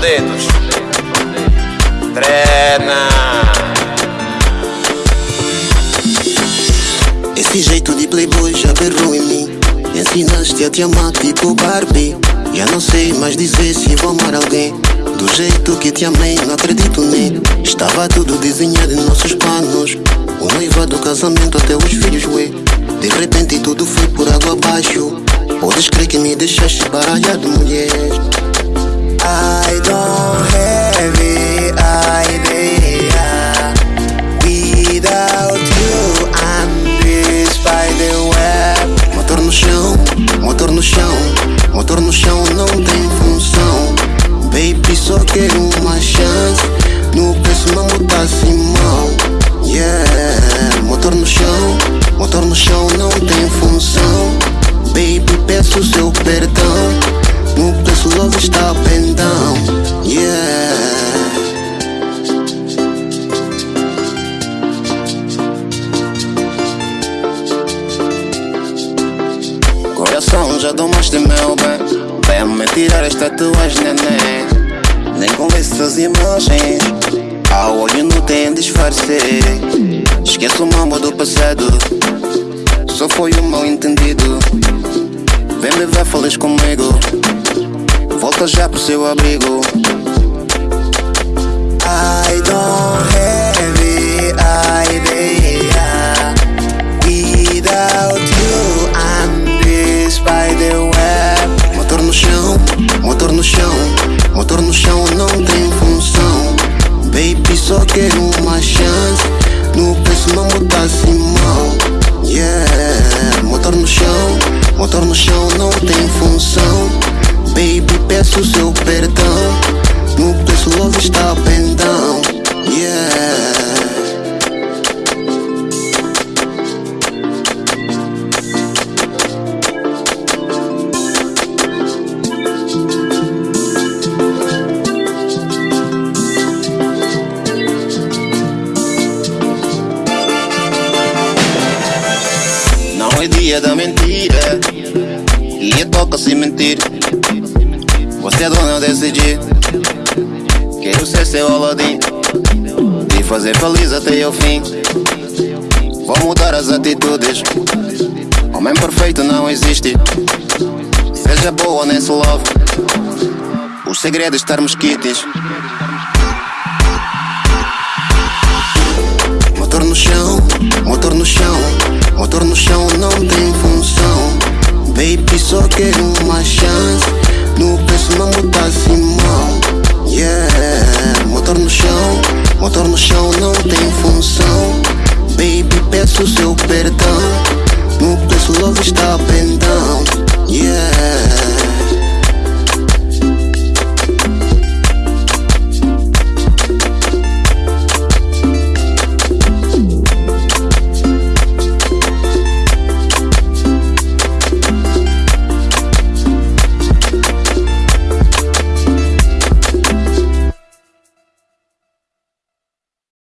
dedos. Treina. Esse jeito de playboy já berrou em mim. Ensinaste a te amar tipo Barbie. Já não sei mais dizer se vou amar alguém. Do jeito que te amei, não acredito nem. Estava tudo desenhado em nossos planos. O noivado, do casamento, até os filhos, ué. De repente tudo foi por água abaixo. Будешь крики, не дышащий бароядом уедешь No preço logo está pendão. Yeah. Coração, já domaste meu bem. Vem-me tirar esta tatuagem, neném. Nem convence as imagens. Ao olho não tem disfarce. Esqueço o mambo do passado. Só foi um mal entendido. Vem me ver feliz comigo. Volta já pro seu abrigo. I don't have it, idea. Without you, I'm this spider web. Motor no chão, motor no chão, motor no chão não tem função. Baby, só quero uma chance. No preço não muda Simão. Yeah, motor no chão, motor no chão não tem função. Baby, peço seu perdão. No preço logo está pendão. Yeah. Não é dia da mentira E toca se mentir Você é dona desse dia Quero ser seu Aladim E fazer feliz até ao fim. Vou mudar as atitudes. Homem perfeito não existe. Seja boa nesse love. Os segredos estarmos quites Motor no chão, motor no chão, motor no chão não tem função. Baby, só quero uma chance. peço seu perdão. No preço, love está pendão. Yeah.